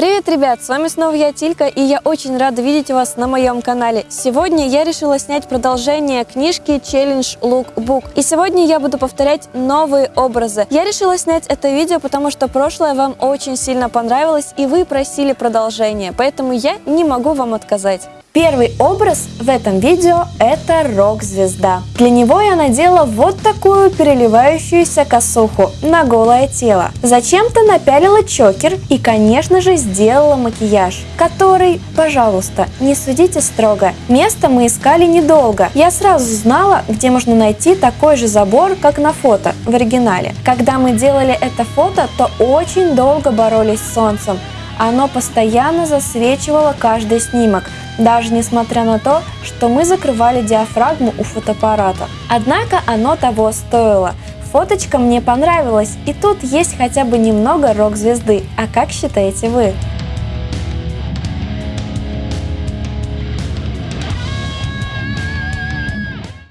Привет, ребят! С вами снова я, Тилька, и я очень рада видеть вас на моем канале. Сегодня я решила снять продолжение книжки Challenge Lookbook. И сегодня я буду повторять новые образы. Я решила снять это видео, потому что прошлое вам очень сильно понравилось, и вы просили продолжение, поэтому я не могу вам отказать. Первый образ в этом видео – это рок-звезда. Для него я надела вот такую переливающуюся косуху на голое тело. Зачем-то напялила чокер и, конечно же, сделала макияж, который, пожалуйста, не судите строго. Место мы искали недолго. Я сразу знала, где можно найти такой же забор, как на фото в оригинале. Когда мы делали это фото, то очень долго боролись с солнцем. Оно постоянно засвечивало каждый снимок – даже несмотря на то, что мы закрывали диафрагму у фотоаппарата. Однако оно того стоило. Фоточка мне понравилась, и тут есть хотя бы немного рок-звезды. А как считаете вы?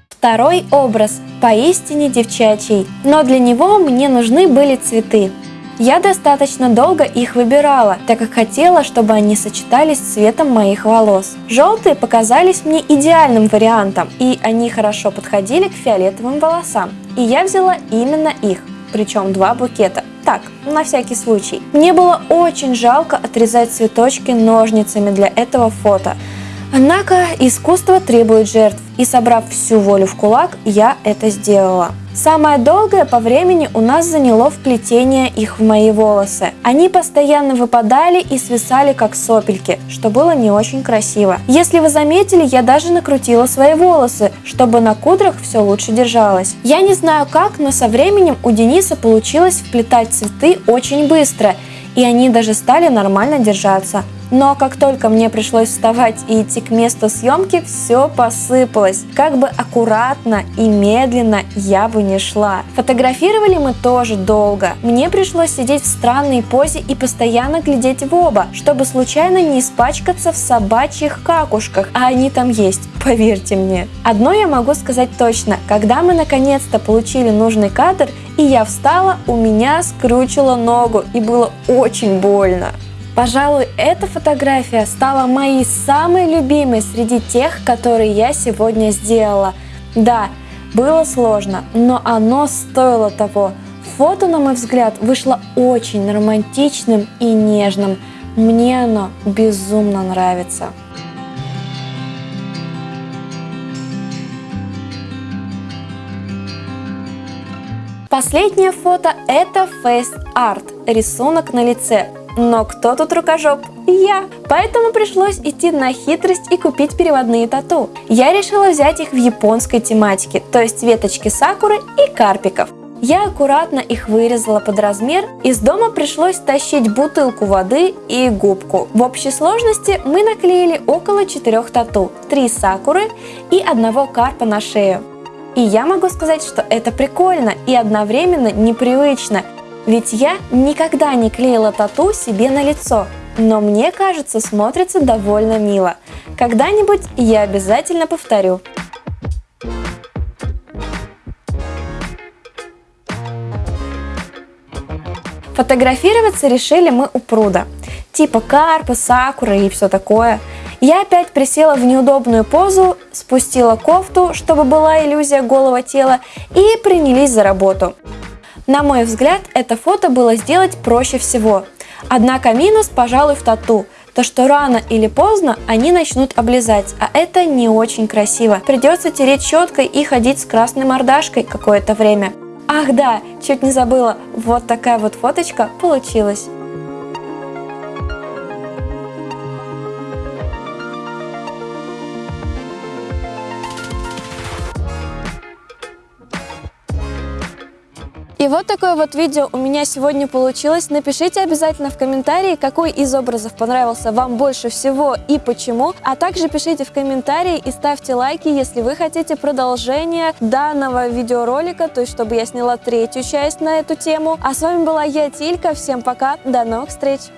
Второй образ поистине девчачий, но для него мне нужны были цветы. Я достаточно долго их выбирала, так как хотела, чтобы они сочетались с цветом моих волос. Желтые показались мне идеальным вариантом, и они хорошо подходили к фиолетовым волосам. И я взяла именно их, причем два букета. Так, на всякий случай. Мне было очень жалко отрезать цветочки ножницами для этого фото. Однако искусство требует жертв, и собрав всю волю в кулак, я это сделала. Самое долгое по времени у нас заняло вплетение их в мои волосы. Они постоянно выпадали и свисали как сопельки, что было не очень красиво. Если вы заметили, я даже накрутила свои волосы, чтобы на кудрах все лучше держалось. Я не знаю как, но со временем у Дениса получилось вплетать цветы очень быстро, и они даже стали нормально держаться. Но как только мне пришлось вставать и идти к месту съемки, все посыпалось. Как бы аккуратно и медленно я бы не шла. Фотографировали мы тоже долго. Мне пришлось сидеть в странной позе и постоянно глядеть в оба, чтобы случайно не испачкаться в собачьих какушках, а они там есть, поверьте мне. Одно я могу сказать точно, когда мы наконец-то получили нужный кадр, и я встала, у меня скручило ногу и было очень больно. Пожалуй, эта фотография стала моей самой любимой среди тех, которые я сегодня сделала. Да, было сложно, но оно стоило того. Фото, на мой взгляд, вышло очень романтичным и нежным. Мне оно безумно нравится. Последнее фото это Face Art, рисунок на лице. Но кто тут рукожоп? Я. Поэтому пришлось идти на хитрость и купить переводные тату. Я решила взять их в японской тематике, то есть веточки сакуры и карпиков. Я аккуратно их вырезала под размер, из дома пришлось тащить бутылку воды и губку. В общей сложности мы наклеили около 4 тату, 3 сакуры и одного карпа на шею. И я могу сказать, что это прикольно и одновременно непривычно, ведь я никогда не клеила тату себе на лицо, но мне кажется, смотрится довольно мило. Когда-нибудь я обязательно повторю. Фотографироваться решили мы у пруда. Типа карпа, сакура и все такое. Я опять присела в неудобную позу, спустила кофту, чтобы была иллюзия голого тела, и принялись за работу. На мой взгляд, это фото было сделать проще всего. Однако минус, пожалуй, в тату. То, что рано или поздно они начнут облизать, а это не очень красиво. Придется тереть щеткой и ходить с красной мордашкой какое-то время. Ах да, чуть не забыла, вот такая вот фоточка получилась. И вот такое вот видео у меня сегодня получилось. Напишите обязательно в комментарии, какой из образов понравился вам больше всего и почему. А также пишите в комментарии и ставьте лайки, если вы хотите продолжение данного видеоролика, то есть чтобы я сняла третью часть на эту тему. А с вами была я, Тилька. Всем пока, до новых встреч!